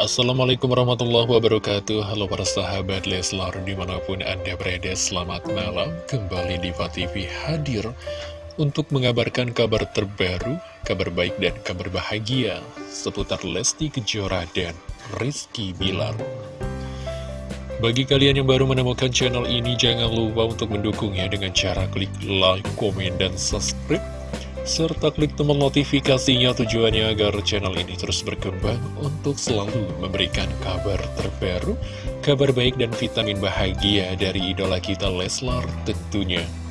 Assalamualaikum warahmatullahi wabarakatuh. Halo para sahabat Leslar di mana pun anda berada Selamat malam. Kembali di TV hadir Untuk mengabarkan kabar terbaru Kabar baik dan kabar bahagia Seputar Lesti Kejora dan Rizky Bilar. Bagi kalian yang baru menemukan channel ini, jangan lupa untuk mendukungnya dengan cara klik like, komen, dan subscribe serta klik tombol notifikasinya tujuannya agar channel ini terus berkembang untuk selalu memberikan kabar terbaru, kabar baik dan vitamin bahagia dari idola kita Leslar tentunya.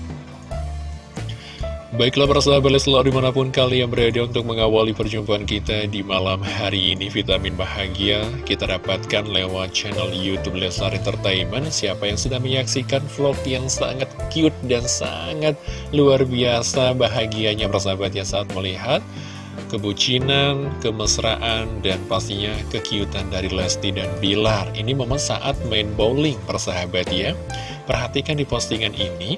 Baiklah para sahabat Leslar di mana pun kalian berada untuk mengawali perjumpaan kita di malam hari ini Vitamin bahagia kita dapatkan lewat channel Youtube Leslar Entertainment. Siapa yang sudah menyaksikan vlog yang sangat cute dan sangat luar biasa bahagianya persahabat ya saat melihat kebucinan, kemesraan, dan pastinya kekiutan dari Lesti dan Bilar. Ini momen saat main bowling persahabat ya. Perhatikan di postingan ini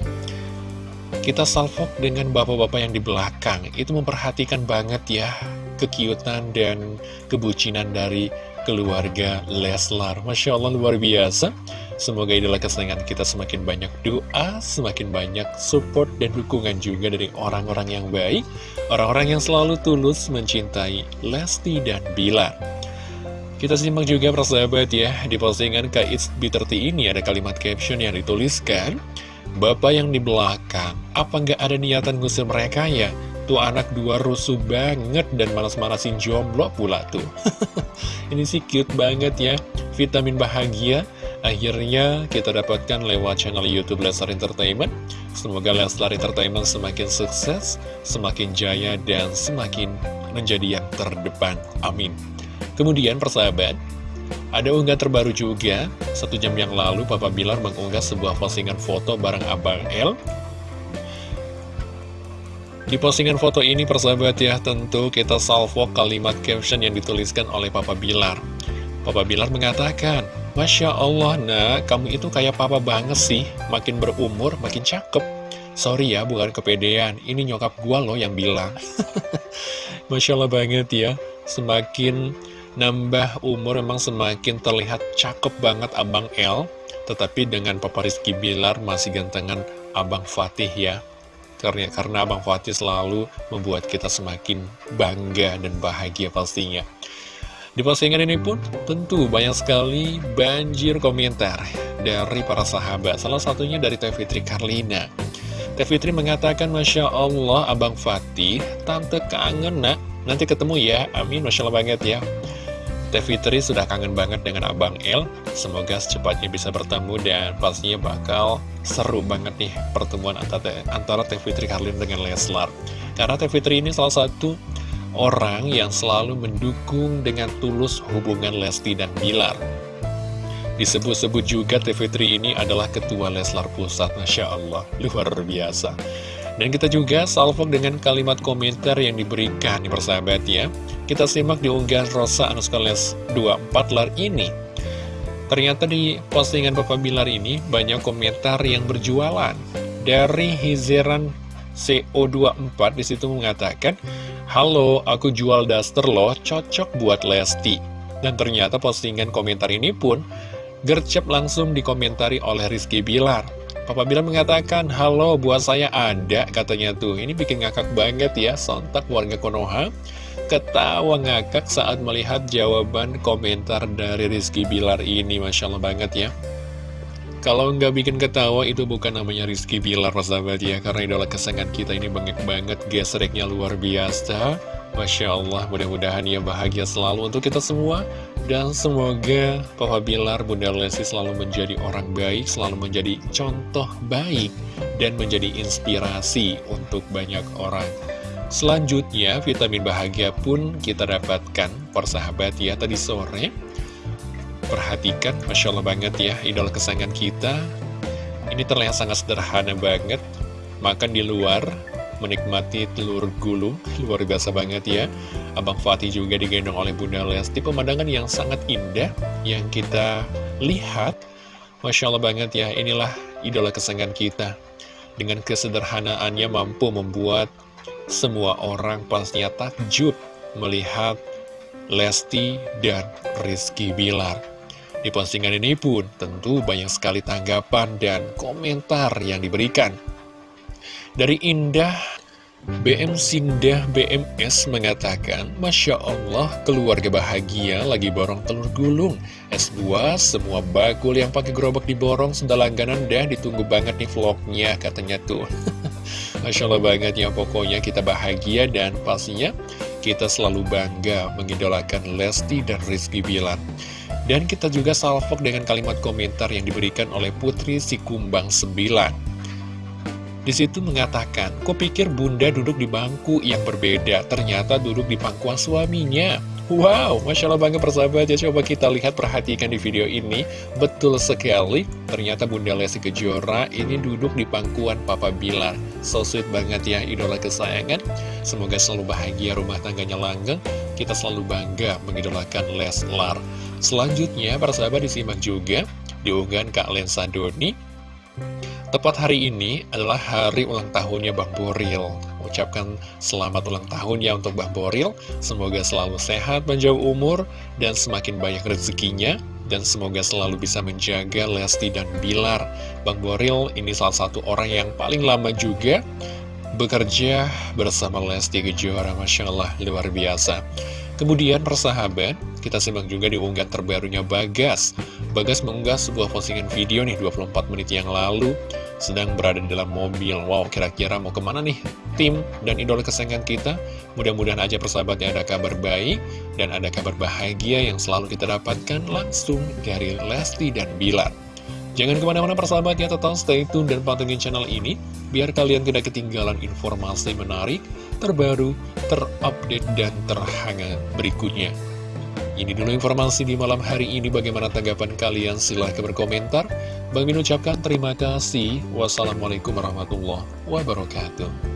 kita salvok dengan bapak-bapak yang di belakang. Itu memperhatikan banget ya Kekiutan dan kebucinan dari keluarga Leslar. Masya Allah luar biasa. Semoga idola kesenangan kita semakin banyak doa Semakin banyak support dan dukungan juga dari orang-orang yang baik Orang-orang yang selalu tulus mencintai Lesti dan Bilar. Kita simak juga persahabat ya Di postingan Kak B30 ini ada kalimat caption yang dituliskan Bapak yang di belakang, apa nggak ada niatan ngusir mereka ya? Tuh anak dua rusuh banget dan malas-malasin jomblo pula tuh. Ini sih cute banget ya, vitamin bahagia. Akhirnya kita dapatkan lewat channel Youtube Leslar Entertainment. Semoga Leslar Entertainment semakin sukses, semakin jaya, dan semakin menjadi yang terdepan. Amin. Kemudian persahabat, ada unggahan terbaru juga, satu jam yang lalu Papa Bilar mengunggah sebuah postingan foto bareng Abang L. Di postingan foto ini persahabat ya, tentu kita salvo kalimat caption yang dituliskan oleh Papa Bilar. Papa Bilar mengatakan, Masya Allah nak, kamu itu kayak papa banget sih, makin berumur makin cakep. Sorry ya, bukan kepedean, ini nyokap gua loh yang bilang. Masya Allah banget ya, semakin Nambah umur memang semakin terlihat cakep banget Abang L Tetapi dengan Papa Rizky Bilar masih gantengan Abang Fatih ya. Karena, karena Abang Fatih selalu membuat kita semakin bangga dan bahagia pastinya. Di postingan ini pun tentu banyak sekali banjir komentar dari para sahabat. Salah satunya dari Teh Fitri Karlina. Teh Fitri mengatakan Masya Allah Abang Fatih, Tante kangen nak. Nanti ketemu ya, amin Masya Allah banget ya Teh Fitri sudah kangen banget dengan Abang El. Semoga secepatnya bisa bertemu dan pastinya bakal seru banget nih pertemuan antara, antara Teh Fitri Karlin dengan Leslar. Karena Teh Fitri ini salah satu orang yang selalu mendukung dengan tulus hubungan Lesti dan Bilar. Disebut-sebut juga Teh Fitri ini adalah ketua Leslar Pusat Masya Allah, luar biasa dan kita juga salvo dengan kalimat komentar yang diberikan di persahabat ya. Kita simak di unggahan Rosa Anuskales 24 lar ini. Ternyata di postingan Bapak Bilar ini banyak komentar yang berjualan. Dari Hizeran CO24 di situ mengatakan, Halo, aku jual daster loh, cocok buat Lesti. Dan ternyata postingan komentar ini pun gercep langsung dikomentari oleh Rizky Bilar. Papa Bilar mengatakan, halo buat saya ada katanya tuh. Ini bikin ngakak banget ya, sontak warga Konoha. Ketawa ngakak saat melihat jawaban komentar dari Rizky Bilar ini, Masya Allah banget ya. Kalau nggak bikin ketawa itu bukan namanya Rizky Bilar, sahabat ya. Karena idola kesenangan kita ini banget banget, gesreknya luar biasa. Masya Allah, mudah-mudahan ya bahagia selalu untuk kita semua. Dan semoga Papa Bilar, Bunda Lesti selalu menjadi orang baik, selalu menjadi contoh baik, dan menjadi inspirasi untuk banyak orang. Selanjutnya, vitamin bahagia pun kita dapatkan, persahabat ya, tadi sore. Perhatikan, Masya Allah banget ya, idola kesayangan kita. Ini terlihat sangat sederhana banget, makan di luar, menikmati telur gulung luar biasa banget ya Abang Fatih juga digendong oleh Bunda Lesti pemandangan yang sangat indah yang kita lihat Masya Allah banget ya inilah idola kesenangan kita dengan kesederhanaannya mampu membuat semua orang pastinya takjub melihat Lesti dan Rizky Bilar. Di postingan ini pun tentu banyak sekali tanggapan dan komentar yang diberikan. Dari Indah BM Sindah BMS mengatakan, Masya Allah, keluarga bahagia lagi borong telur gulung. S2, semua bakul yang pakai gerobak diborong, sudah langganan dah, ditunggu banget nih vlognya, katanya tuh. Masya Allah banget ya, pokoknya kita bahagia dan pastinya kita selalu bangga mengidolakan Lesti dan Rizky Bilar. Dan kita juga salvok dengan kalimat komentar yang diberikan oleh Putri Sikumbang 9. Di situ mengatakan, kok pikir bunda duduk di bangku yang berbeda, ternyata duduk di pangkuan suaminya. Wow, Masya Allah banget persahabat ya, coba kita lihat perhatikan di video ini. Betul sekali, ternyata Bunda Lesti Kejora ini duduk di pangkuan Papa Bilar. So sweet banget ya, idola kesayangan. Semoga selalu bahagia, rumah tangganya langgeng. Kita selalu bangga mengidolakan Leslar. Selanjutnya, persahabat disimak juga diunggahan Kak Lensa Doni Tepat hari ini adalah hari ulang tahunnya Bang Boril. Ucapkan selamat ulang tahun ya untuk Bang Boril. Semoga selalu sehat, panjang umur, dan semakin banyak rezekinya. Dan semoga selalu bisa menjaga Lesti dan Bilar. Bang Boril ini salah satu orang yang paling lama juga bekerja bersama Lesti Kejora. Masya Allah, luar biasa. Kemudian persahabat, kita simak juga di unggahan terbarunya Bagas. Bagas mengunggah sebuah postingan video nih 24 menit yang lalu, sedang berada di dalam mobil. Wow, kira-kira mau ke mana nih tim dan idola kesayangan kita? Mudah-mudahan aja persahabat ada kabar baik dan ada kabar bahagia yang selalu kita dapatkan langsung dari Lesti dan Bilar. Jangan ke mana-mana persahabat ya, tetap stay tune dan pantengin channel ini, biar kalian tidak ketinggalan informasi menarik, terbaru, terupdate, dan terhangat berikutnya. Ini dulu informasi di malam hari ini, bagaimana tanggapan kalian? Silahkan berkomentar. Bang Min ucapkan terima kasih. Wassalamualaikum warahmatullahi wabarakatuh.